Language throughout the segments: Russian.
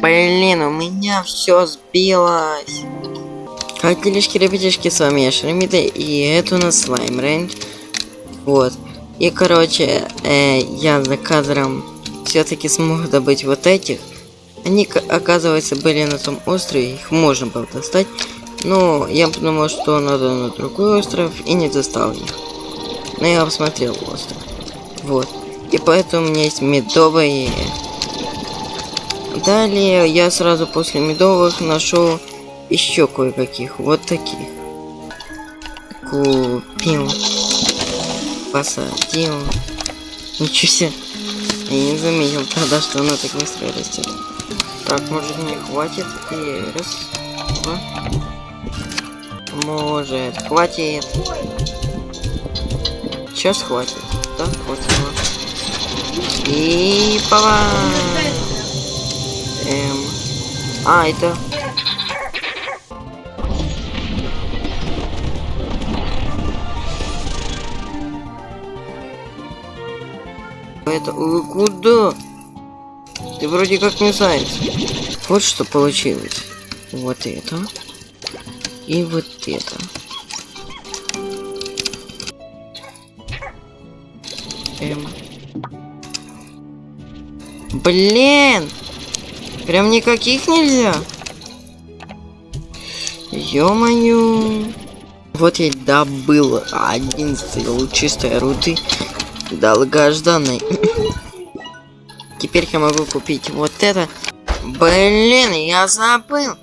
Блин, у меня все сбилось. Хотелишки, ребятишки, с вами я Шеремида, и это у нас слайм рейндж. Вот. И, короче, э, я за кадром все-таки смог добыть вот этих. Они, оказывается, были на том острове, их можно было достать. Но я подумал, что надо на другой остров, и не достал их. Но я посмотрел остров. Вот. И поэтому у меня есть медовые. Далее я сразу после медовых нашел еще кое-каких. Вот таких. Купил. Посадил. Ничего себе. Я не заметил тогда, что она так быстро растет. Так, может мне хватит и раз, два. Может, хватит. Сейчас хватит. Да, хватило. И пова. Эм. А, это. Это куда? Ты вроде как не заяц. Вот что получилось. Вот это. И вот это. Эм. Блин! Прям никаких нельзя. Ё-моё. Вот я добыл 11 лучистой руды долгожданной. Теперь я могу купить вот это. Блин, я забыл.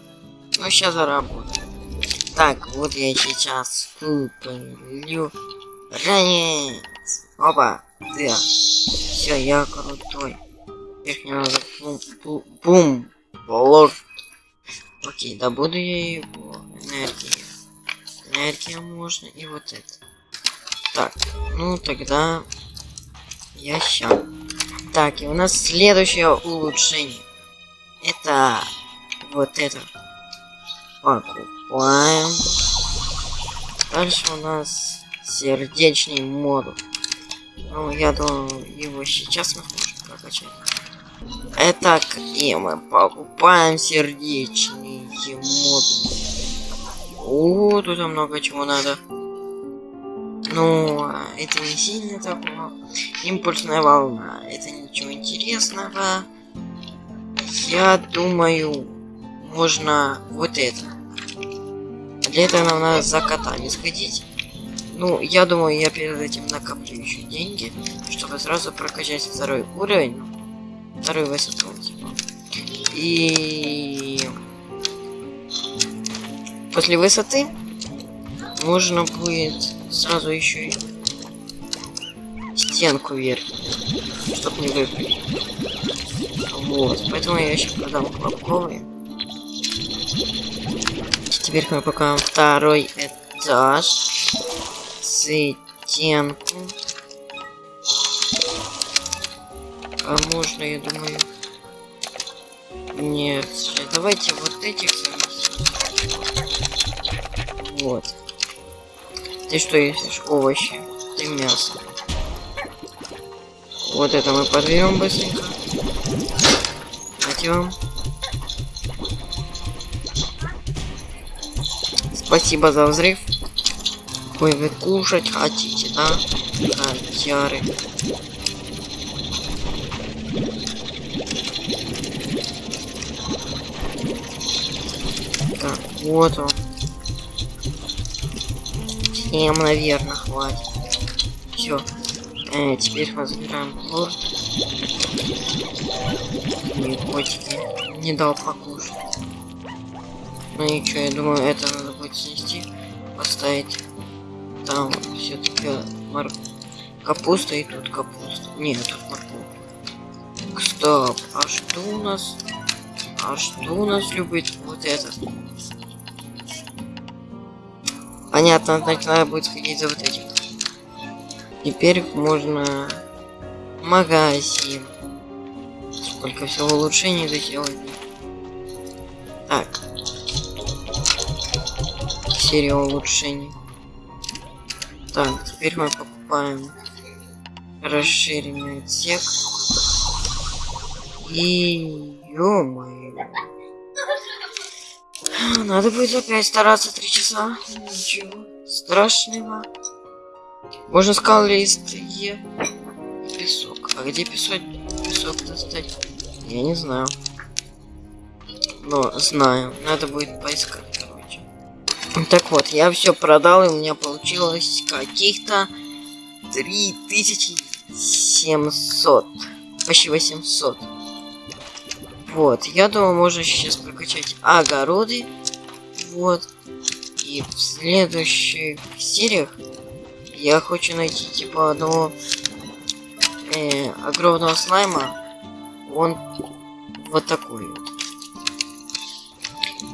Ну, сейчас заработаю. Так, вот я сейчас куплю. Ранец. Опа, да. Все, я крутой. Теперь мне надо бум, бум, бум, блок. Окей, добуду я его. Энергия. Энергия можно и вот это. Так, ну тогда я ща. Так, и у нас следующее улучшение. Это вот это. Покупаем. Дальше у нас сердечный модуль. Ну, я думаю, его сейчас мы сможем прокачать. Итак, и мы покупаем сердечный модуль. О, тут много чего надо. Ну, это не сильно такого. Импульсная волна. Это ничего интересного. Я думаю, можно вот это. Для этого нам надо за котами сходить. Ну, я думаю, я перед этим накоплю еще деньги, чтобы сразу прокачать второй уровень. Второй типа. И... После высоты можно будет сразу еще стенку вверх, чтобы не выпрыгнуть. Вот, поэтому я еще продам хлопковые. Теперь мы покажем второй этаж. Стенку. А можно, я думаю... Нет, давайте вот этих Вот. Ты что ешь? Овощи. Ты мясо. Вот это мы подберем быстренько. Дайте. Спасибо за взрыв. Ой, вы кушать хотите, да? Котяры. Так, вот он. Всем, наверное, хватит. Все. Э, теперь разбираем лор. И котики не дал покушать. Ну и что, я думаю, это надо будет снести, поставить там все-таки мор... капуста и тут капуста. Нет, тут морковка. Стоп, а что у нас? А что у нас любит вот этот? Понятно, значит надо будет сходить за вот этим. Теперь можно магазин. Сколько всего улучшений заделать. Так, серия улучшений. Так, теперь мы покупаем расширенный отсек. И ё-моё. Надо будет опять стараться три часа. Ничего страшного. Можно скалист Е. и Песок. А где песок? Песок достать? Я не знаю. Но знаю. Надо будет поискать, короче. Так вот, я все продал, и у меня получилось каких-то 3700. Почти 800. Вот, я думаю, можно сейчас прокачать огороды. Вот. И в следующих сериях я хочу найти типа одного э, огромного слайма. Он вот такой вот.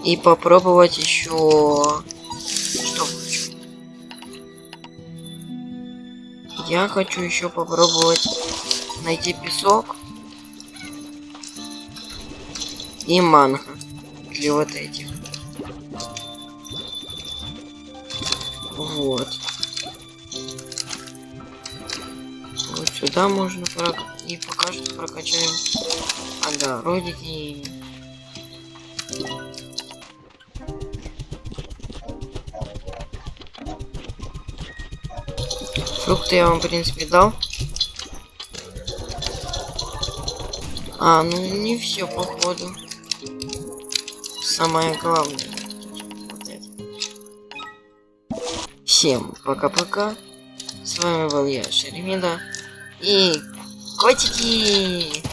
И попробовать еще что хочу. Я хочу еще попробовать найти песок и манго для вот этих. Вот. Вот сюда можно прок... и пока что прокачаем огородики. Фрукты я вам, в принципе, дал. А, ну не все, походу. Самое главное. Вот это. Всем пока-пока. С вами был я, Шеремида. И котики!